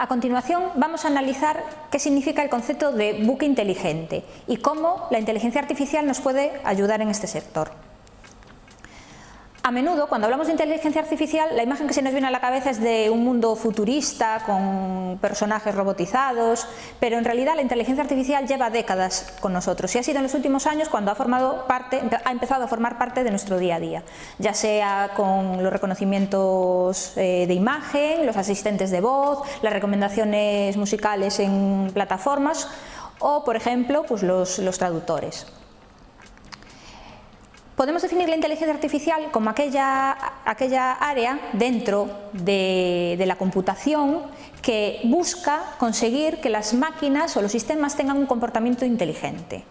A continuación vamos a analizar qué significa el concepto de buque inteligente y cómo la inteligencia artificial nos puede ayudar en este sector. A menudo, cuando hablamos de inteligencia artificial, la imagen que se nos viene a la cabeza es de un mundo futurista, con personajes robotizados, pero en realidad la inteligencia artificial lleva décadas con nosotros y ha sido en los últimos años cuando ha, formado parte, ha empezado a formar parte de nuestro día a día, ya sea con los reconocimientos eh, de imagen, los asistentes de voz, las recomendaciones musicales en plataformas o, por ejemplo, pues los, los traductores. Podemos definir la inteligencia artificial como aquella, aquella área dentro de, de, la computación que busca conseguir que las máquinas o los sistemas tengan un comportamiento inteligente.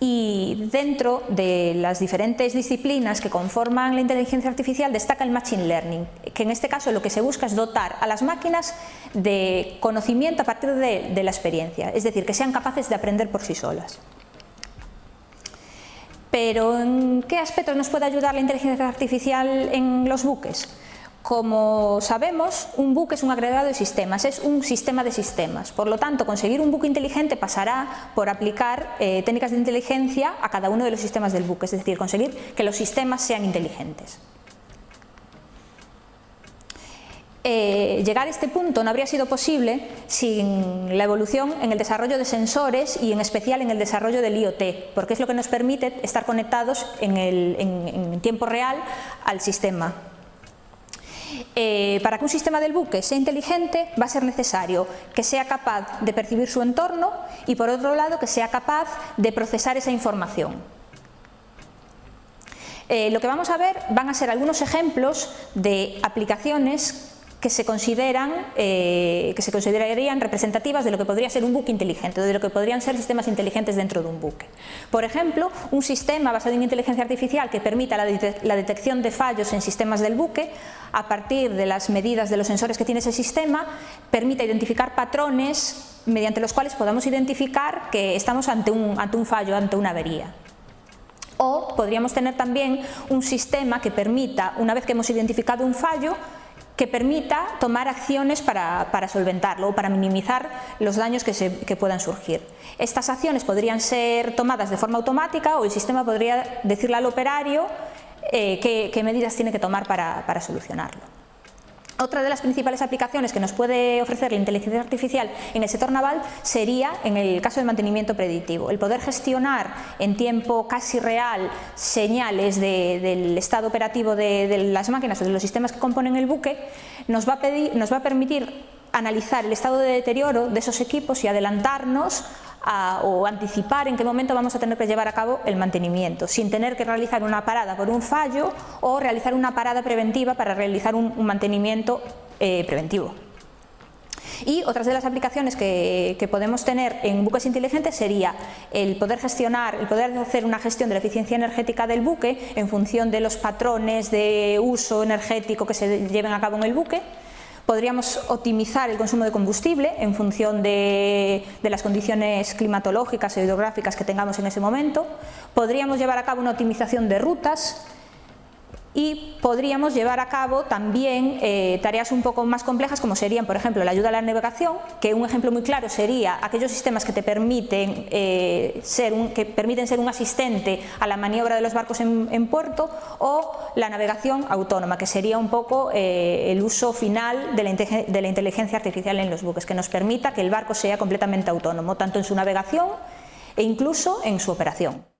Y dentro de las diferentes disciplinas que conforman la inteligencia artificial destaca el Machine Learning, que en este caso lo que se busca es dotar a las máquinas de conocimiento a partir de, de la experiencia, es decir, que sean capaces de aprender por sí solas. Pero ¿en qué aspectos nos puede ayudar la inteligencia artificial en los buques? Como sabemos, un buque es un agregado de sistemas, es un sistema de sistemas. Por lo tanto, conseguir un buque inteligente pasará por aplicar eh, técnicas de inteligencia a cada uno de los sistemas del buque, es decir, conseguir que los sistemas sean inteligentes. Eh, llegar a este punto no habría sido posible sin la evolución en el desarrollo de sensores y en especial en el desarrollo del IoT, porque es lo que nos permite estar conectados en, tiempo real al sistema. Eh, para que un sistema del buque sea inteligente va a ser necesario que sea capaz de percibir su entorno y por otro lado que sea capaz de procesar esa información. Eh, lo que vamos a ver van a ser algunos ejemplos de aplicaciones que se, consideran, eh, que se considerarían representativas de lo que podría ser un buque inteligente, de lo que podrían ser sistemas inteligentes dentro de un buque. Por ejemplo, un sistema basado en inteligencia artificial que permita la, la detección de fallos en sistemas del buque, a partir de las medidas de los sensores que tiene ese sistema, permita identificar patrones mediante los cuales podamos identificar que estamos ante un, ante un fallo, ante una avería. O podríamos tener también un sistema que permita, una vez que hemos identificado un fallo, que permita tomar acciones para, para, solventarlo o para minimizar los daños que, puedan surgir. Estas acciones podrían ser tomadas de forma automática o el sistema podría decirle al operario eh, qué, qué, medidas tiene que tomar para, para solucionarlo. Otra de las principales aplicaciones que nos puede ofrecer la inteligencia artificial en el sector naval sería en el caso del mantenimiento predictivo, el poder gestionar en tiempo casi real señales de, del estado operativo de, de, las máquinas o de los sistemas que componen el buque, nos va a, pedir, nos va a permitir analizar el estado de deterioro de esos equipos y adelantarnos o anticipar en qué momento vamos a tener que llevar a cabo el mantenimiento, sin tener que realizar una parada por un fallo o realizar una parada preventiva para realizar un, un mantenimiento eh, preventivo. Y otras de las aplicaciones que, que, podemos tener en buques inteligentes sería el poder gestionar, el poder hacer una gestión de la eficiencia energética del buque en función de los patrones de uso energético que se lleven a cabo en el buque, Podríamos optimizar el consumo de combustible en función de, las condiciones climatológicas e hidrográficas que tengamos en ese momento. Podríamos llevar a cabo una optimización de rutas y podríamos llevar a cabo también eh, tareas un poco más complejas como serían, por ejemplo, la ayuda a la navegación, que un ejemplo muy claro sería aquellos sistemas que te permiten, eh, ser, un, que permiten ser un asistente a la maniobra de los barcos en, puerto o la navegación autónoma, que sería un poco eh, el uso final de la inteligencia artificial en los buques, que nos permita que el barco sea completamente autónomo, tanto en su navegación e incluso en su operación.